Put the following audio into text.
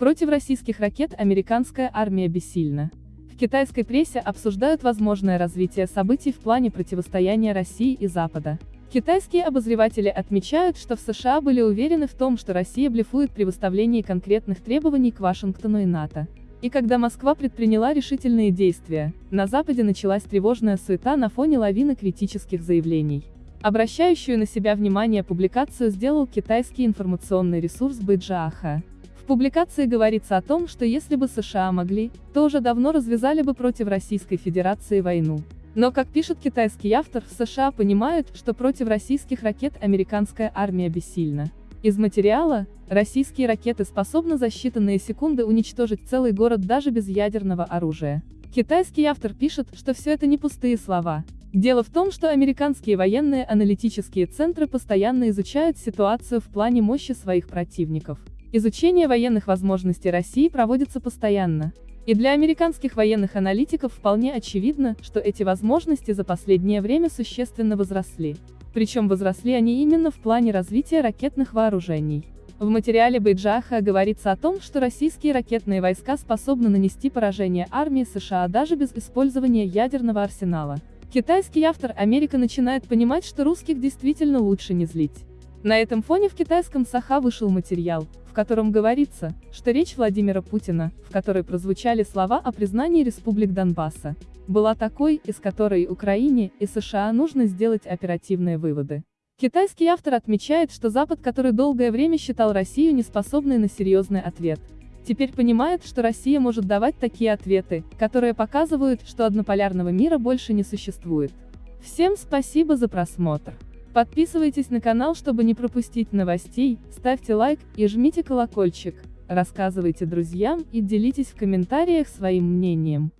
Против российских ракет американская армия бессильна. В китайской прессе обсуждают возможное развитие событий в плане противостояния России и Запада. Китайские обозреватели отмечают, что в США были уверены в том, что Россия блефует при выставлении конкретных требований к Вашингтону и НАТО. И когда Москва предприняла решительные действия, на Западе началась тревожная суета на фоне лавины критических заявлений. Обращающую на себя внимание публикацию сделал китайский информационный ресурс Бэджааха. Публикации говорится о том, что если бы США могли, то уже давно развязали бы против Российской Федерации войну. Но, как пишет китайский автор, в США понимают, что против российских ракет американская армия бессильна. Из материала, российские ракеты способны за считанные секунды уничтожить целый город даже без ядерного оружия. Китайский автор пишет, что все это не пустые слова. Дело в том, что американские военные аналитические центры постоянно изучают ситуацию в плане мощи своих противников. Изучение военных возможностей России проводится постоянно. И для американских военных аналитиков вполне очевидно, что эти возможности за последнее время существенно возросли. Причем возросли они именно в плане развития ракетных вооружений. В материале Бейджаха говорится о том, что российские ракетные войска способны нанести поражение армии США даже без использования ядерного арсенала. Китайский автор Америка начинает понимать, что русских действительно лучше не злить. На этом фоне в китайском Саха вышел материал, в котором говорится, что речь Владимира Путина, в которой прозвучали слова о признании республик Донбасса, была такой, из которой Украине и США нужно сделать оперативные выводы. Китайский автор отмечает, что Запад, который долгое время считал Россию неспособной на серьезный ответ, теперь понимает, что Россия может давать такие ответы, которые показывают, что однополярного мира больше не существует. Всем спасибо за просмотр. Подписывайтесь на канал, чтобы не пропустить новостей, ставьте лайк и жмите колокольчик, рассказывайте друзьям и делитесь в комментариях своим мнением.